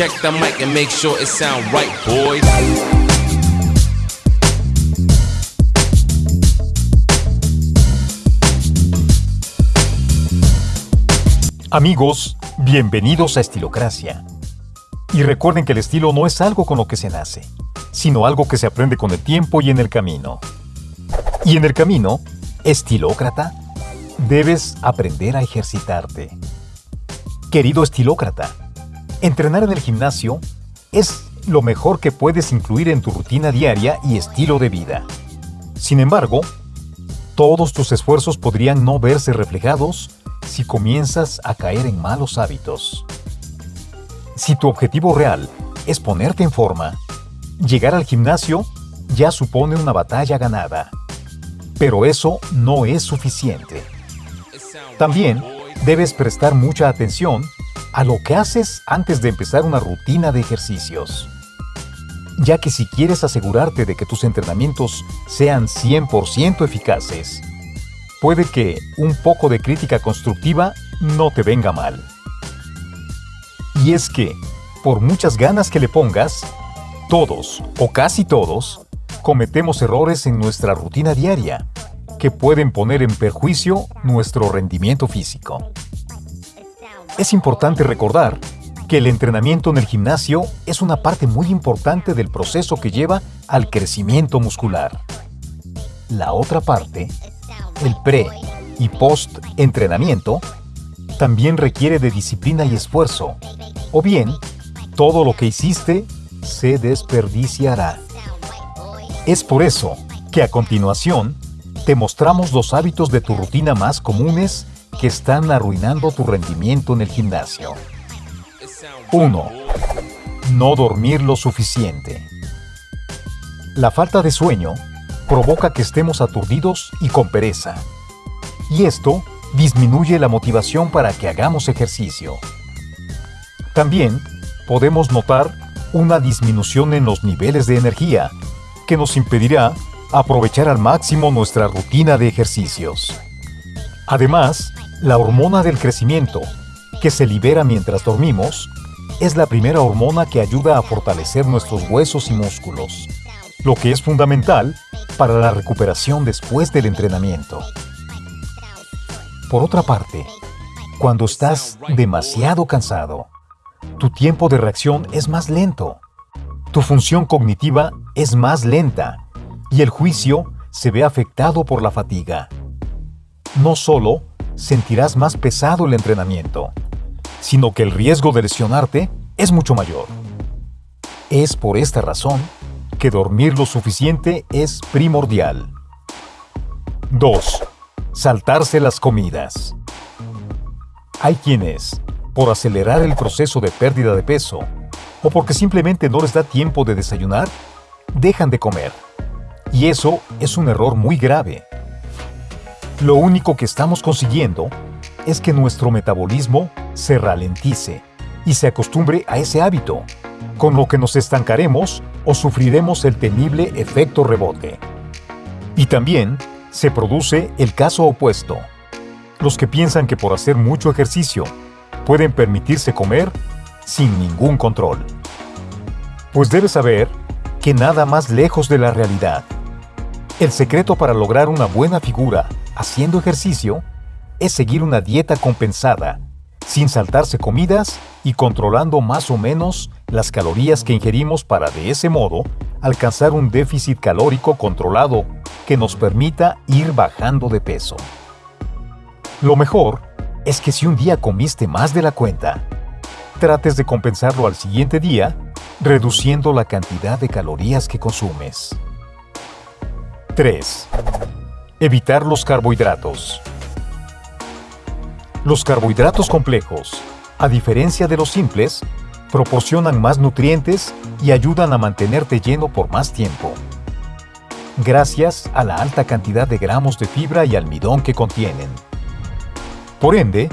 Check the mic and make sure it sound right, boys. Amigos, bienvenidos a Estilocracia. Y recuerden que el estilo no es algo con lo que se nace, sino algo que se aprende con el tiempo y en el camino. Y en el camino, estilócrata, debes aprender a ejercitarte. Querido estilócrata, entrenar en el gimnasio es lo mejor que puedes incluir en tu rutina diaria y estilo de vida. Sin embargo, todos tus esfuerzos podrían no verse reflejados si comienzas a caer en malos hábitos. Si tu objetivo real es ponerte en forma, llegar al gimnasio ya supone una batalla ganada. Pero eso no es suficiente. También debes prestar mucha atención a lo que haces antes de empezar una rutina de ejercicios. Ya que si quieres asegurarte de que tus entrenamientos sean 100% eficaces, puede que un poco de crítica constructiva no te venga mal. Y es que, por muchas ganas que le pongas, todos o casi todos cometemos errores en nuestra rutina diaria que pueden poner en perjuicio nuestro rendimiento físico. Es importante recordar que el entrenamiento en el gimnasio es una parte muy importante del proceso que lleva al crecimiento muscular. La otra parte el pre y post entrenamiento también requiere de disciplina y esfuerzo, o bien todo lo que hiciste se desperdiciará. Es por eso que a continuación te mostramos los hábitos de tu rutina más comunes que están arruinando tu rendimiento en el gimnasio. 1. No dormir lo suficiente. La falta de sueño provoca que estemos aturdidos y con pereza. Y esto disminuye la motivación para que hagamos ejercicio. También podemos notar una disminución en los niveles de energía que nos impedirá aprovechar al máximo nuestra rutina de ejercicios. Además, la hormona del crecimiento, que se libera mientras dormimos, es la primera hormona que ayuda a fortalecer nuestros huesos y músculos, lo que es fundamental para la recuperación después del entrenamiento. Por otra parte, cuando estás demasiado cansado, tu tiempo de reacción es más lento, tu función cognitiva es más lenta y el juicio se ve afectado por la fatiga. No solo sentirás más pesado el entrenamiento, sino que el riesgo de lesionarte es mucho mayor. Es por esta razón que dormir lo suficiente es primordial. 2. Saltarse las comidas. Hay quienes, por acelerar el proceso de pérdida de peso, o porque simplemente no les da tiempo de desayunar, dejan de comer. Y eso es un error muy grave. Lo único que estamos consiguiendo es que nuestro metabolismo se ralentice y se acostumbre a ese hábito, con lo que nos estancaremos o sufriremos el temible efecto rebote. Y también se produce el caso opuesto. Los que piensan que por hacer mucho ejercicio pueden permitirse comer sin ningún control. Pues debes saber que nada más lejos de la realidad. El secreto para lograr una buena figura haciendo ejercicio es seguir una dieta compensada, sin saltarse comidas y controlando más o menos las calorías que ingerimos para de ese modo alcanzar un déficit calórico controlado que nos permita ir bajando de peso. Lo mejor es que si un día comiste más de la cuenta, trates de compensarlo al siguiente día reduciendo la cantidad de calorías que consumes. 3. Evitar los carbohidratos. Los carbohidratos complejos, a diferencia de los simples, proporcionan más nutrientes y ayudan a mantenerte lleno por más tiempo. Gracias a la alta cantidad de gramos de fibra y almidón que contienen. Por ende,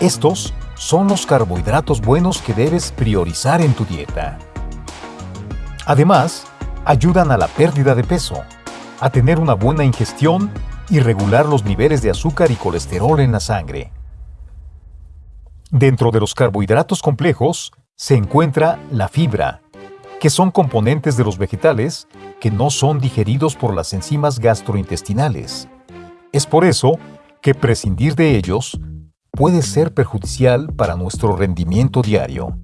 estos son los carbohidratos buenos que debes priorizar en tu dieta. Además, ayudan a la pérdida de peso, a tener una buena ingestión y regular los niveles de azúcar y colesterol en la sangre. Dentro de los carbohidratos complejos se encuentra la fibra, que son componentes de los vegetales que no son digeridos por las enzimas gastrointestinales. Es por eso que prescindir de ellos puede ser perjudicial para nuestro rendimiento diario.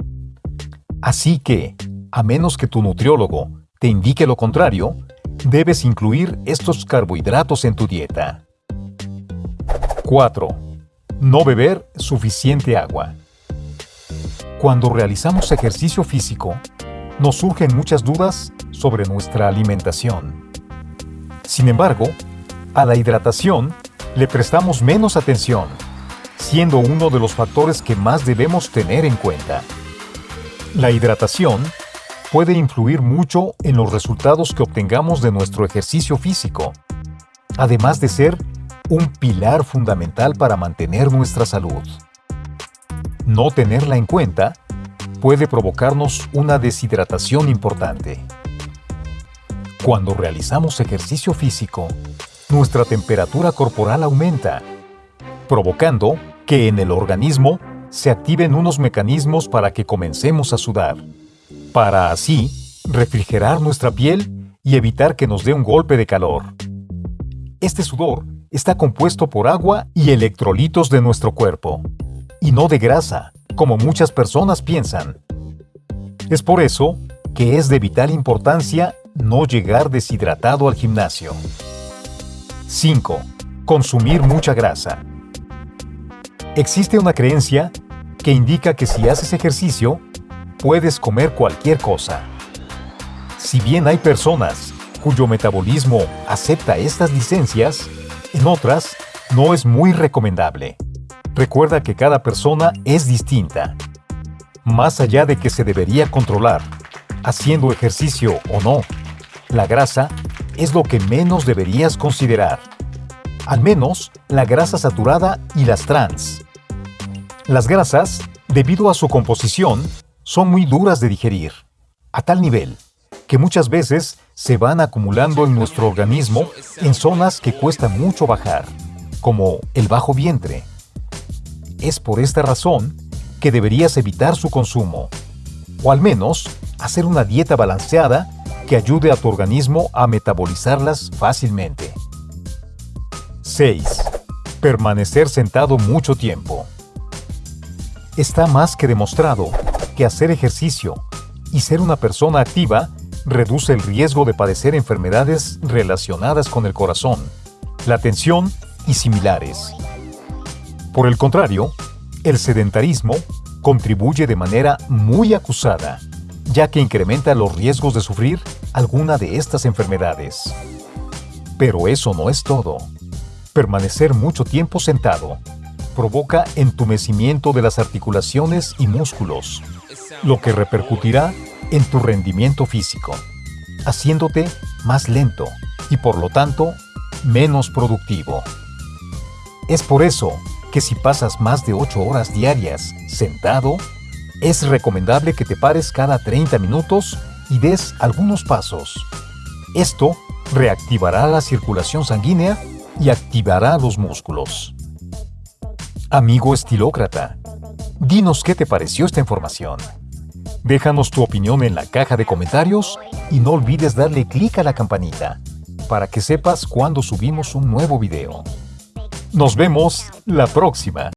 Así que, a menos que tu nutriólogo te indique lo contrario, debes incluir estos carbohidratos en tu dieta. 4. No beber suficiente agua. Cuando realizamos ejercicio físico, nos surgen muchas dudas sobre nuestra alimentación. Sin embargo, a la hidratación le prestamos menos atención, siendo uno de los factores que más debemos tener en cuenta. La hidratación puede influir mucho en los resultados que obtengamos de nuestro ejercicio físico, además de ser un pilar fundamental para mantener nuestra salud. No tenerla en cuenta puede provocarnos una deshidratación importante. Cuando realizamos ejercicio físico, nuestra temperatura corporal aumenta, provocando que en el organismo se activen unos mecanismos para que comencemos a sudar, para así refrigerar nuestra piel y evitar que nos dé un golpe de calor. Este sudor está compuesto por agua y electrolitos de nuestro cuerpo, y no de grasa, como muchas personas piensan. Es por eso que es de vital importancia no llegar deshidratado al gimnasio. 5. Consumir mucha grasa. Existe una creencia que indica que si haces ejercicio, puedes comer cualquier cosa. Si bien hay personas cuyo metabolismo acepta estas licencias, en otras no es muy recomendable. Recuerda que cada persona es distinta. Más allá de que se debería controlar, haciendo ejercicio o no, la grasa es lo que menos deberías considerar. Al menos la grasa saturada y las trans. Las grasas, debido a su composición, son muy duras de digerir, a tal nivel que muchas veces se van acumulando en nuestro organismo en zonas que cuesta mucho bajar, como el bajo vientre, es por esta razón que deberías evitar su consumo, o al menos hacer una dieta balanceada que ayude a tu organismo a metabolizarlas fácilmente. 6. Permanecer sentado mucho tiempo. Está más que demostrado que hacer ejercicio y ser una persona activa reduce el riesgo de padecer enfermedades relacionadas con el corazón, la tensión y similares. Por el contrario, el sedentarismo contribuye de manera muy acusada, ya que incrementa los riesgos de sufrir alguna de estas enfermedades. Pero eso no es todo. Permanecer mucho tiempo sentado provoca entumecimiento de las articulaciones y músculos, lo que repercutirá en tu rendimiento físico, haciéndote más lento y por lo tanto menos productivo. Es por eso que si pasas más de 8 horas diarias sentado, es recomendable que te pares cada 30 minutos y des algunos pasos. Esto reactivará la circulación sanguínea y activará los músculos. Amigo estilócrata, dinos qué te pareció esta información. Déjanos tu opinión en la caja de comentarios y no olvides darle clic a la campanita para que sepas cuando subimos un nuevo video. Nos vemos la próxima.